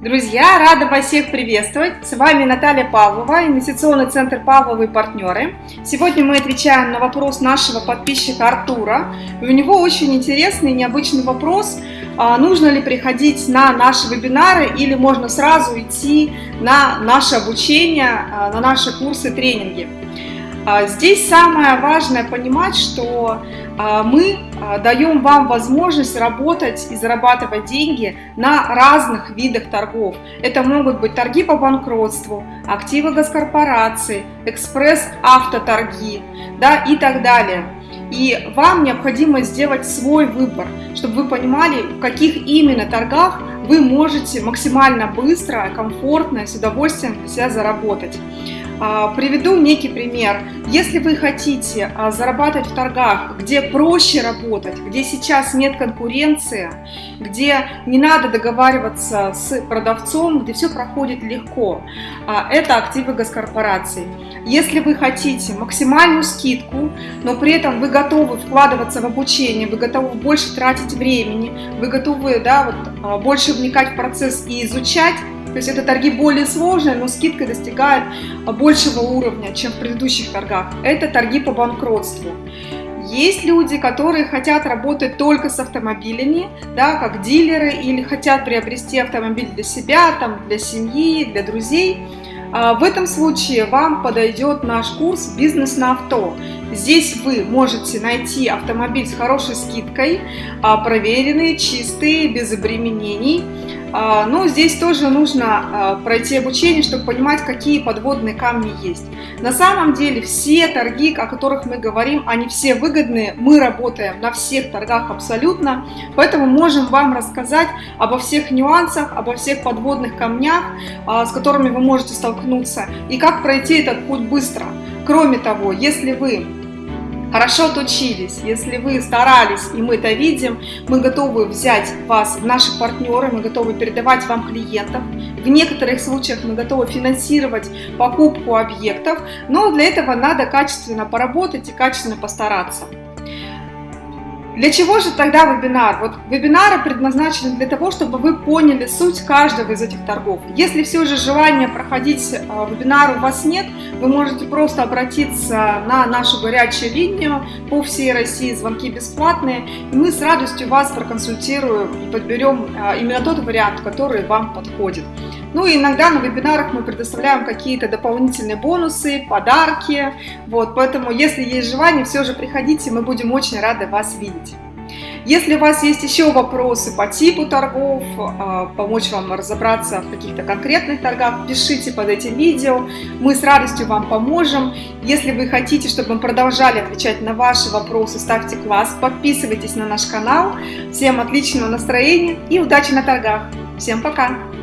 Друзья, рада вас всех приветствовать. С вами Наталья Павлова, инвестиционный центр Павловы и партнеры. Сегодня мы отвечаем на вопрос нашего подписчика Артура. И у него очень интересный и необычный вопрос. А, нужно ли приходить на наши вебинары или можно сразу идти на наше обучение, а, на наши курсы, тренинги? А, здесь самое важное понимать, что а, мы а, даем вам возможность работать и зарабатывать деньги на разных видах торгов. Это могут быть торги по банкротству, активы госкорпорации, экспресс-автоторги да, и так далее. И вам необходимо сделать свой выбор, чтобы вы понимали, в каких именно торгах вы можете максимально быстро, комфортно, с удовольствием себя заработать. А, приведу некий пример. Если вы хотите а, зарабатывать в торгах, где проще работать, где сейчас нет конкуренции, где не надо договариваться с продавцом, где все проходит легко, а, это активы госкорпораций. Если вы хотите максимальную скидку, но при этом вы готовы вкладываться в обучение, вы готовы больше тратить времени, вы готовы да, вот, больше вникать в процесс и изучать, то есть это торги более сложные, но скидка достигает большего уровня, чем в предыдущих торгах. Это торги по банкротству. Есть люди, которые хотят работать только с автомобилями, да, как дилеры, или хотят приобрести автомобиль для себя, там, для семьи, для друзей. А, в этом случае вам подойдет наш курс «Бизнес на авто». Здесь вы можете найти автомобиль с хорошей скидкой, а, проверенный, чистый, без обременений, но здесь тоже нужно а, пройти обучение, чтобы понимать, какие подводные камни есть. На самом деле все торги, о которых мы говорим, они все выгодные. Мы работаем на всех торгах абсолютно, поэтому можем вам рассказать обо всех нюансах, обо всех подводных камнях, а, с которыми вы можете столкнуться и как пройти этот путь быстро. Кроме того, если вы хорошо отучились, если вы старались, и мы это видим, мы готовы взять вас в наши партнеры, мы готовы передавать вам клиентов. В некоторых случаях мы готовы финансировать покупку объектов, но для этого надо качественно поработать и качественно постараться. Для чего же тогда вебинар? Вот вебинары предназначены для того, чтобы вы поняли суть каждого из этих торгов. Если все же желания проходить э, вебинар у вас нет, вы можете просто обратиться на нашу горячую линию по всей России, звонки бесплатные, и мы с радостью вас проконсультируем и подберем э, именно тот вариант, который вам подходит. Ну и иногда на вебинарах мы предоставляем какие-то дополнительные бонусы, подарки. Вот, поэтому, если есть желание, все же приходите, мы будем очень рады вас видеть. Если у вас есть еще вопросы по типу торгов, а, помочь вам разобраться в каких-то конкретных торгах, пишите под этим видео, мы с радостью вам поможем. Если вы хотите, чтобы мы продолжали отвечать на ваши вопросы, ставьте класс, подписывайтесь на наш канал. Всем отличного настроения и удачи на торгах. Всем пока!